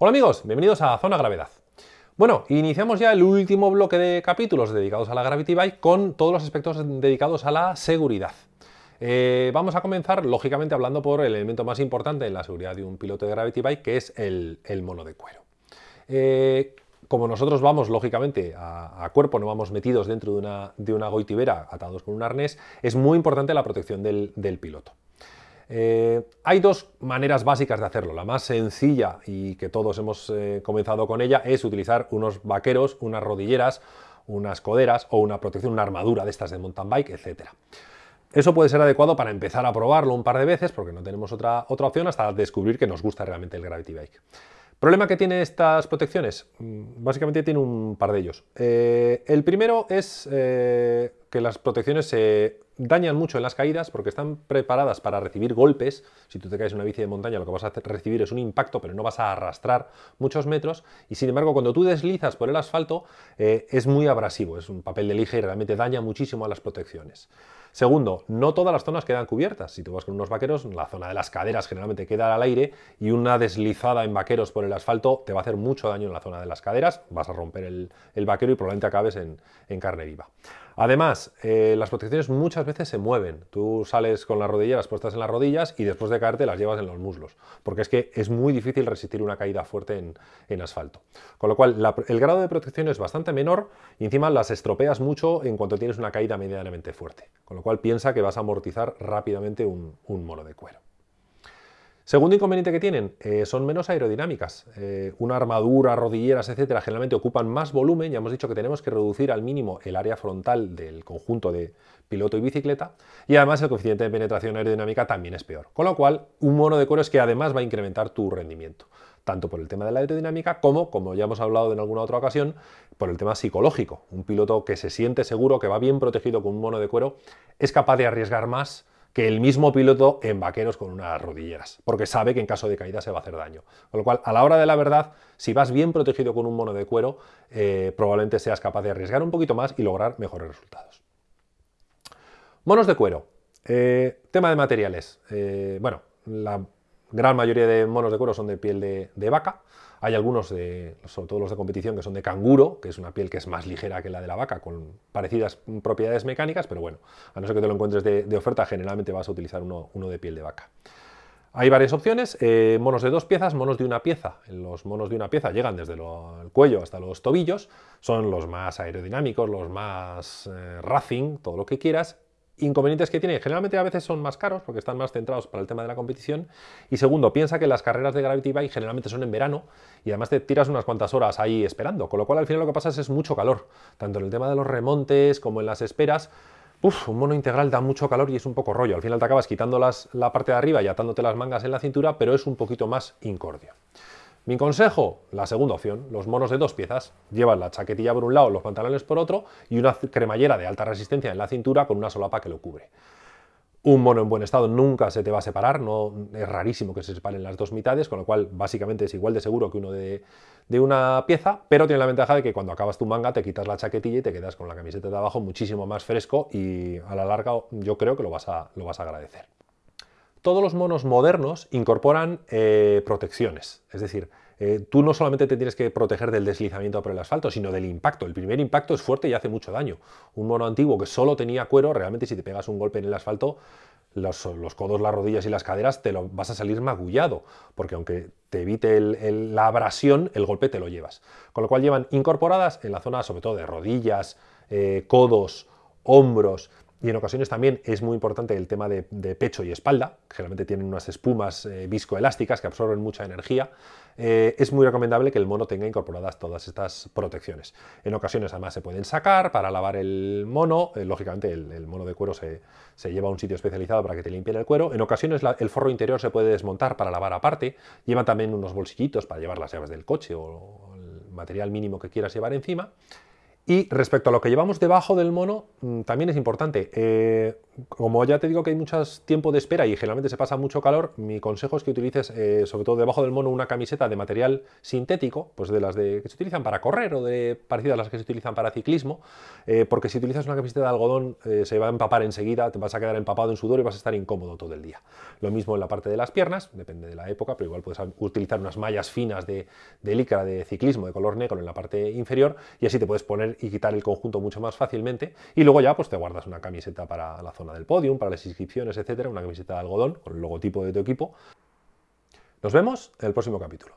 Hola amigos, bienvenidos a Zona Gravedad. Bueno, iniciamos ya el último bloque de capítulos dedicados a la Gravity Bike con todos los aspectos dedicados a la seguridad. Eh, vamos a comenzar, lógicamente, hablando por el elemento más importante en la seguridad de un piloto de Gravity Bike, que es el, mono de cuero. Eh, como nosotros vamos, lógicamente, a, cuerpo, no vamos metidos dentro de una, de goitibera atados con un arnés, es muy importante la protección del piloto. Eh, hay dos maneras básicas de hacerlo. La más sencilla y que todos hemos eh, comenzado con ella es utilizar unos vaqueros, unas rodilleras, unas coderas o una protección, una armadura de estas de mountain bike, etc. Eso puede ser adecuado para empezar a probarlo un par de veces porque no tenemos otra, otra opción hasta descubrir que nos gusta realmente el Gravity Bike. ¿Problema que tiene estas protecciones? Mm, básicamente tiene un par de ellos. Eh, el primero es que las protecciones se dañan mucho en las caídas porque están preparadas para recibir golpes. Si tú te caes en una bici de montaña lo que vas a recibir es un impacto, pero no vas a arrastrar muchos metros. Y sin embargo, cuando tú deslizas por el asfalto eh, es muy abrasivo, es un papel de lija y realmente daña muchísimo a las protecciones. Segundo, no todas las zonas quedan cubiertas. Si tú vas con unos vaqueros, la zona de las caderas generalmente queda al aire y una deslizada en vaqueros por el asfalto te va a hacer mucho daño en la zona de las caderas, vas a romper el, vaquero y probablemente acabes en, carne viva. Además, eh, las protecciones muchas veces se mueven. Tú sales con las rodilleras puestas en las rodillas y después de caerte las llevas en los muslos, porque es que es muy difícil resistir una caída fuerte en, asfalto. Con lo cual, el grado de protección es bastante menor y encima las estropeas mucho en cuanto tienes una caída medianamente fuerte. Con lo cual piensa que vas a amortizar rápidamente un, mono de cuero. Segundo inconveniente que tienen, eh, son menos aerodinámicas. Eh, una armadura, rodilleras, etcétera, generalmente ocupan más volumen. Ya hemos dicho que tenemos que reducir al mínimo el área frontal del conjunto de piloto y bicicleta. Y además el coeficiente de penetración aerodinámica también es peor. Con lo cual, un mono de cuero es que además va a incrementar tu rendimiento tanto por el tema de la aerodinámica como, como ya hemos hablado en alguna otra ocasión, por el tema psicológico. Un piloto que se siente seguro, que va bien protegido con un mono de cuero, es capaz de arriesgar más que el mismo piloto en vaqueros con unas rodilleras, porque sabe que en caso de caída se va a hacer daño. Con lo cual, a la hora de la verdad, si vas bien protegido con un mono de cuero, eh, probablemente seas capaz de arriesgar un poquito más y lograr mejores resultados. Monos de cuero. Eh, tema de materiales. Eh, bueno, la gran mayoría de monos de cuero son de piel de, vaca. Hay algunos, de, sobre todo los de competición, que son de canguro, que es una piel que es más ligera que la de la vaca, con parecidas propiedades mecánicas, pero bueno, a no ser que te lo encuentres de, oferta, generalmente vas a utilizar uno, de piel de vaca. Hay varias opciones, eh, monos de dos piezas, monos de una pieza. Los monos de una pieza llegan desde el cuello hasta los tobillos, son los más aerodinámicos, los más eh, racing, todo lo que quieras, inconvenientes que tiene, generalmente a veces son más caros porque están más centrados para el tema de la competición. Y segundo, piensa que las carreras de Gravity Bike generalmente son en verano y además te tiras unas cuantas horas ahí esperando, con lo cual al final lo que pasa es, mucho calor, tanto en el tema de los remontes como en las esperas. Uf, un mono integral da mucho calor y es un poco rollo. Al final te acabas quitando las, la parte de arriba y atándote las mangas en la cintura, pero es un poquito más incordio. Mi consejo, la segunda opción, los monos de dos piezas. Llevan la chaquetilla por un lado, los pantalones por otro y una cremallera de alta resistencia en la cintura con una solapa que lo cubre. Un mono en buen estado nunca se te va a separar, no, es rarísimo que se separen las dos mitades, con lo cual básicamente es igual de seguro que uno de, una pieza, pero tiene la ventaja de que cuando acabas tu manga te quitas la chaquetilla y te quedas con la camiseta de abajo muchísimo más fresco y a la larga yo creo que lo vas a, lo vas a agradecer todos los monos modernos incorporan eh, protecciones. Es decir, eh, tú no solamente te tienes que proteger del deslizamiento por el asfalto, sino del impacto. El primer impacto es fuerte y hace mucho daño. Un mono antiguo que solo tenía cuero, realmente si te pegas un golpe en el asfalto, los, codos, las rodillas y las caderas te lo vas a salir magullado, porque aunque te evite la abrasión, el golpe te lo llevas. Con lo cual llevan incorporadas en la zona sobre todo de rodillas, eh, codos, hombros y en ocasiones también es muy importante el tema de, pecho y espalda, generalmente tienen unas espumas eh, viscoelásticas que absorben mucha energía. Eh, es muy recomendable que el mono tenga incorporadas todas estas protecciones. En ocasiones además se pueden sacar para lavar el mono, eh, lógicamente el, mono de cuero se, lleva a un sitio especializado para que te limpien el cuero. En ocasiones el forro interior se puede desmontar para lavar aparte, lleva también unos bolsillitos para llevar las llaves del coche o el material mínimo que quieras llevar encima. Y respecto a lo que llevamos debajo del mono, mm, también es importante. Eh, como ya te digo que hay mucho tiempo de espera y generalmente se pasa mucho calor, mi consejo es que utilices, eh, sobre todo debajo del mono, una camiseta de material sintético, pues de las que se utilizan para correr o de parecidas a las que se utilizan para ciclismo, eh, porque si utilizas una camiseta de algodón eh, se va a empapar enseguida, te vas a quedar empapado en sudor y vas a estar incómodo todo el día. Lo mismo en la parte de las piernas, depende de la época, pero igual puedes utilizar unas mallas finas de, de licra de ciclismo de color negro en la parte inferior y así te puedes poner y quitar el conjunto mucho más fácilmente y luego ya pues te guardas una camiseta para la del podium, para las inscripciones, etcétera, una camiseta de algodón con el logotipo de tu equipo. Nos vemos en el próximo capítulo.